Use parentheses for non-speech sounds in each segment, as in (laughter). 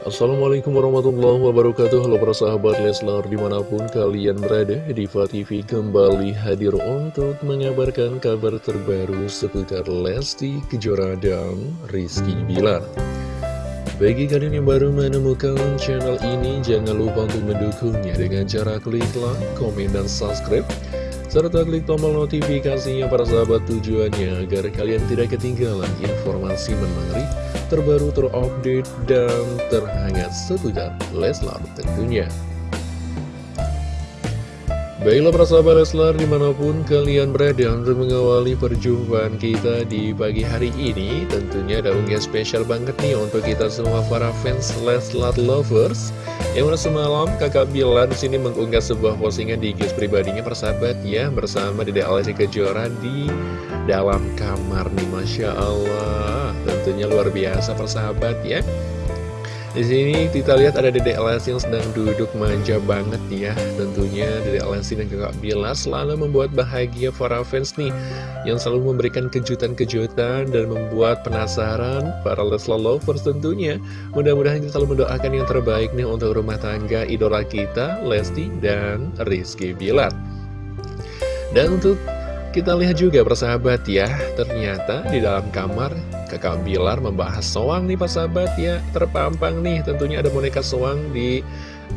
Assalamualaikum warahmatullahi wabarakatuh. Halo para sahabat Leslar di mana pun kalian berada Diva TV kembali hadir untuk mengabarkan kabar terbaru seputar Lesti Kejora dan Rizky Bilar. Bagi kalian yang baru menemukan channel ini Jangan lupa untuk mendukungnya dengan cara klik like, komen, dan subscribe serta klik tombol notifikasinya para sahabat tujuannya agar kalian tidak ketinggalan informasi menarik, terbaru, terupdate, dan terhangat seputar Leslar tentunya. Baiklah para sahabat Leslar di mana pun kalian berada untuk mengawali perjumpaan kita di pagi hari ini Tentunya ada unggahan spesial banget nih untuk kita semua para fans Leslar Lovers. Yang mana semalam kakak Bilar sini mengunggah sebuah postingan di IG pribadinya persahabat ya Bersama Dede Alessi Kejora di dalam kamar nih Masya Allah. Tentunya luar biasa persahabat ya di sini kita lihat ada Dede Alessi yang sedang duduk manja banget ya. Tentunya Dede Alessi dan kakak Bilar selalu membuat bahagia para fans nih Yang selalu memberikan kejutan-kejutan dan membuat penasaran para Leslar Lovers tentunya. Mudah-mudahan kita selalu mendoakan yang terbaik nih untuk rumah tangga idola kita Lesti dan Rizky Bilar. Dan untuk kita lihat juga persahabat ya, ternyata di dalam kamar kakak Bilar membahas soang nih persahabat ya, terpampang nih tentunya ada boneka soang di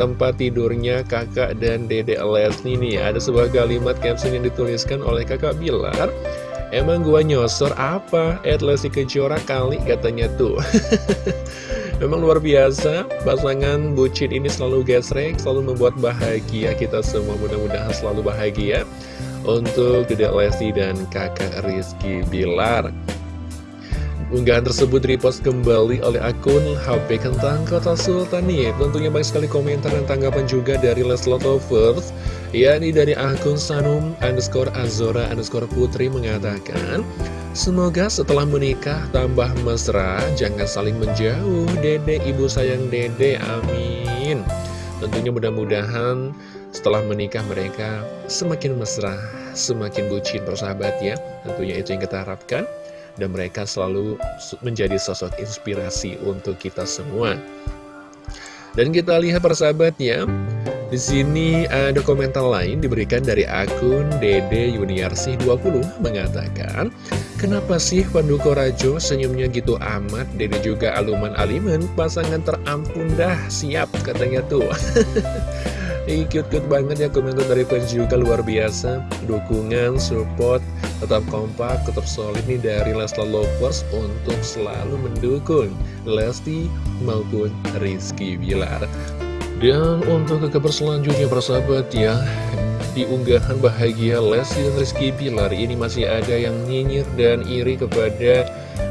tempat tidurnya kakak dan dede Lesni nih. Ada sebuah kalimat caption yang dituliskan oleh kakak Bilar, emang gua nyosor apa? Ed Lesti Kejora kali katanya tuh. (laughs) Memang luar biasa, pasangan bucin ini selalu gesrek, selalu membuat bahagia kita semua mudah-mudahan selalu bahagia untuk Dedek Lesti dan kakak Rizky Bilar. Unggahan tersebut repost kembali oleh akun HP Kentang Kota Sultan nih. Tentunya banyak sekali komentar dan tanggapan juga dari Leslie Lovers. yakni dari akun Sanum underscore Azora underscore Putri mengatakan Semoga setelah menikah tambah mesra, jangan saling menjauh, dede ibu sayang dede, amin. Tentunya mudah-mudahan setelah menikah mereka semakin mesra, semakin bucin persahabat ya. Tentunya itu yang kita harapkan. Dan mereka selalu menjadi sosok inspirasi untuk kita semua. Dan kita lihat persahabat ya. Di sini ada komentar lain diberikan dari akun Dede Yuniarsi 20 mengatakan Kenapa sih Panduko Rajo senyumnya gitu amat Dede juga aluman aliman pasangan terampun dah siap katanya tuh (laughs) Ini cute-cute banget ya komentar dari fans juga luar biasa. Dukungan, support, tetap kompak, tetap solid nih dari Leslar Lovers Untuk selalu mendukung Lesti maupun Rizky Bilar. Dan untuk ke selanjutnya persahabat ya di unggahan bahagia Lesti dan Rizky Bilar ini masih ada yang nyinyir dan iri kepada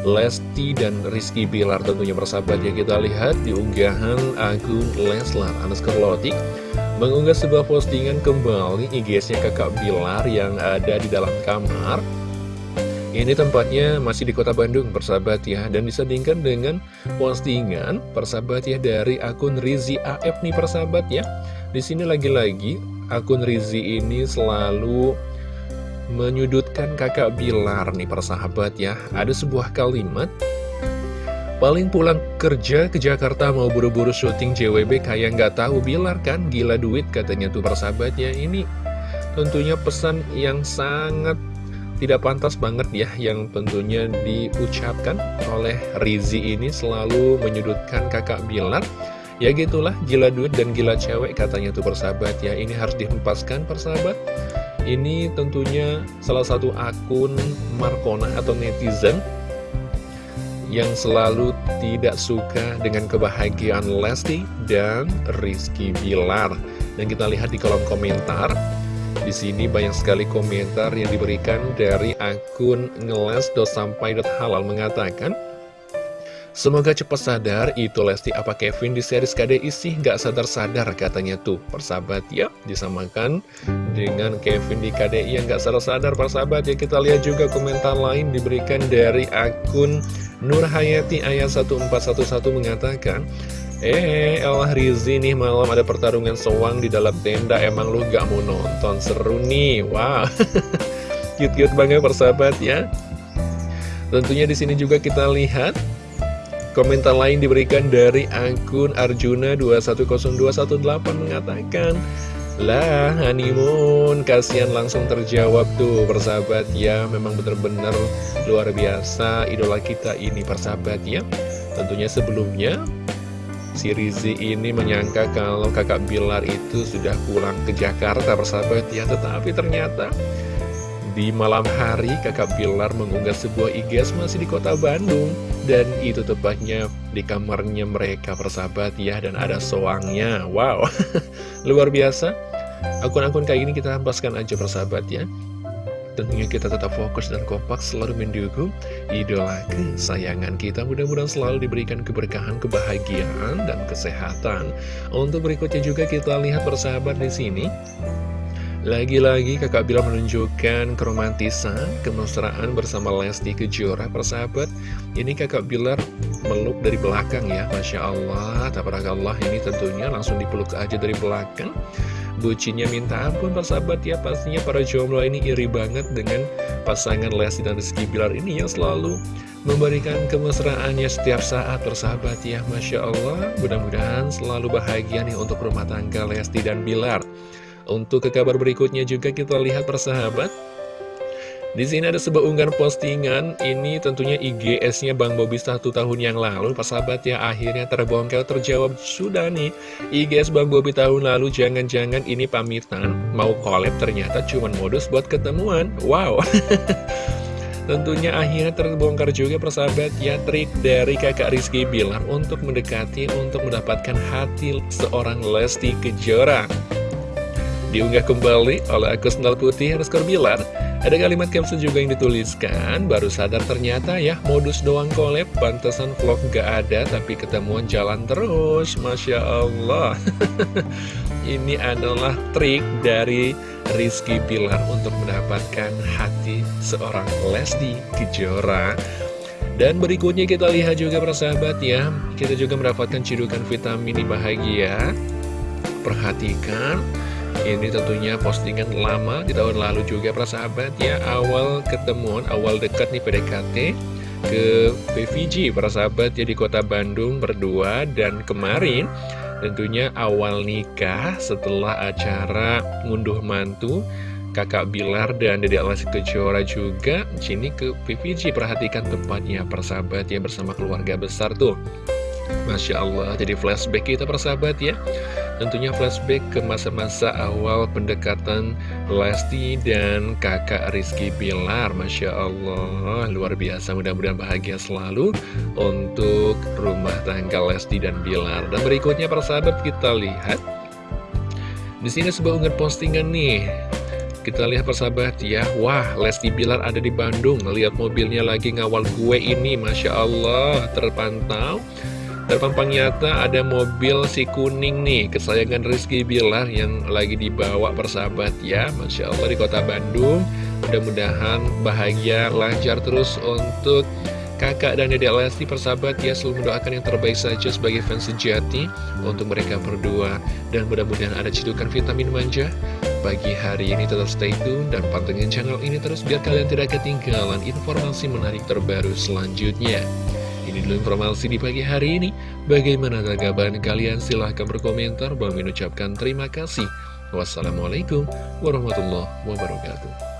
Lesti dan Rizky Bilar tentunya persahabat ya. Kita lihat di unggahan akun Leslar underscore Lotik mengunggah sebuah postingan kembali IG-nya kakak Bilar yang ada di dalam kamar. Ini tempatnya masih di kota Bandung persahabat ya Dan disandingkan dengan postingan persahabat ya dari akun Rizi AF nih persahabat ya. Di sini lagi-lagi akun Rizi ini selalu menyudutkan kakak Bilar nih persahabat ya. Ada sebuah kalimat Paling pulang kerja ke Jakarta mau buru-buru syuting JWB kayak nggak tahu. Bilar kan gila duit katanya tuh persahabatnya. Ini tentunya pesan yang sangat tidak pantas banget ya yang tentunya diucapkan oleh Rizi ini selalu menyudutkan kakak Bilar. Ya gitulah gila duit dan gila cewek katanya tuh persahabat ya. Ini harus dihempaskan persahabat. Ini tentunya salah satu akun Markona atau netizen yang selalu tidak suka dengan kebahagiaan Lesti dan Rizky Bilar. Dan kita lihat di kolom komentar. Di sini banyak sekali komentar yang diberikan dari akun ngeles.sampai.halal mengatakan Semoga cepat sadar itu Lesti apa Kevin di series KDI sih nggak sadar-sadar katanya tuh persahabat ya disamakan dengan Kevin di KDI yang nggak sadar-sadar persahabat ya kita lihat juga komentar lain diberikan dari akun Nur Hayati ayat 1411 mengatakan Eh, Allah Rizi nih malam ada pertarungan sewang di dalam tenda. Emang lu gak mau nonton? Seru nih. Wow. (laughs) Cute-cute banget persahabat ya. Tentunya di sini juga kita lihat Komentar lain diberikan dari akun Arjuna210218 mengatakan lah honeymoon. Kasihan langsung terjawab tuh persahabat. Ya Memang benar-benar luar biasa idola kita ini persahabat ya. Tentunya sebelumnya si Rizi ini menyangka kalau kakak Bilar itu sudah pulang ke Jakarta persahabat ya. Tetapi ternyata di malam hari kakak Bilar mengunggah sebuah IGS masih di kota Bandung Dan itu tepatnya di kamarnya mereka persahabat ya Dan ada soangnya Wow (laughs) luar biasa Akun-akun kayak gini kita hempaskan aja persahabat ya Tentunya kita tetap fokus dan kompak selalu mendukung idola kesayangan kita. Mudah-mudahan selalu diberikan keberkahan, kebahagiaan, dan kesehatan. Untuk berikutnya juga kita lihat persahabat di sini. Lagi-lagi kakak Bila menunjukkan keromantisan, kemesraan bersama Lesti Kejora. Persahabat. Ini kakak Bilar meluk dari belakang ya, Masya Allah, tabarakallah. Ini tentunya langsung dipeluk aja dari belakang. Bucinya minta ampun persahabat ya. Pastinya para jomblo ini iri banget dengan pasangan Lesti dan Rizky Bilar ini Yang selalu memberikan kemesraannya setiap saat persahabat ya. Masya Allah mudah-mudahan selalu bahagia nih untuk rumah tangga Lesti dan Bilar Untuk ke kabar berikutnya juga kita lihat persahabat di sini ada sebuah unggahan postingan, ini tentunya IGS-nya Bang Bobi satu tahun yang lalu, Pak sahabat ya, akhirnya terbongkar terjawab sudah nih. IGS Bang Bobi tahun lalu, jangan-jangan ini pamitan, mau collab ternyata cuma modus buat ketemuan. Wow. (laughs) Tentunya akhirnya terbongkar juga persahabat ya trik dari kakak Rizky Bilar untuk mendekati, untuk mendapatkan hati seorang Lesti Kejora. Diunggah kembali oleh akun Sendal Putih Rizky Bilar. Ada kalimat caption juga yang dituliskan, baru sadar ternyata ya modus doang collab, pantesan vlog gak ada tapi ketemuan jalan terus, Masya Allah. (laughs) Ini adalah trik dari Rizky Pilar untuk mendapatkan hati seorang Lesti Kejora. Dan berikutnya kita lihat juga persahabat ya, kita juga mendapatkan cidukan vitamin bahagia. Perhatikan ini tentunya postingan lama di tahun lalu juga persahabat. Ya Awal ketemuan, awal dekat nih PDKT ke PVG persahabat ya di kota Bandung berdua. Dan kemarin tentunya awal nikah setelah acara ngunduh mantu Kakak Bilar dan Dede Alasi Kejora juga Sini ke PVG perhatikan tempatnya persahabat ya bersama keluarga besar tuh. Masya Allah jadi flashback kita persahabat ya Tentunya flashback ke masa-masa awal pendekatan Lesti dan kakak Rizky Bilar. Masya Allah, luar biasa. Mudah-mudahan bahagia selalu untuk rumah tangga Lesti dan Bilar. Dan berikutnya persahabat kita lihat. Di sini sebuah unggahan postingan nih. Kita lihat persahabat ya. Wah Lesti Bilar ada di Bandung. Lihat mobilnya lagi ngawal gue ini. Masya Allah terpantau Terpampang nyata ada mobil si kuning nih Kesayangan Rizky Bilar yang lagi dibawa persahabat ya Masya Allah di kota Bandung. Mudah-mudahan bahagia lancar terus untuk kakak dan dedek Lesti persahabat ya. Selalu mendoakan yang terbaik saja sebagai fans sejati Untuk mereka berdua. Dan mudah-mudahan ada cedukan vitamin manja Pagi hari ini. Tetap stay tune dan pantengin channel ini terus Biar kalian tidak ketinggalan informasi menarik terbaru selanjutnya ini dulu informasi di pagi hari ini. Bagaimana tanggapan kalian? Silahkan berkomentar. Bang mengucapkan terima kasih. Wassalamualaikum warahmatullahi wabarakatuh.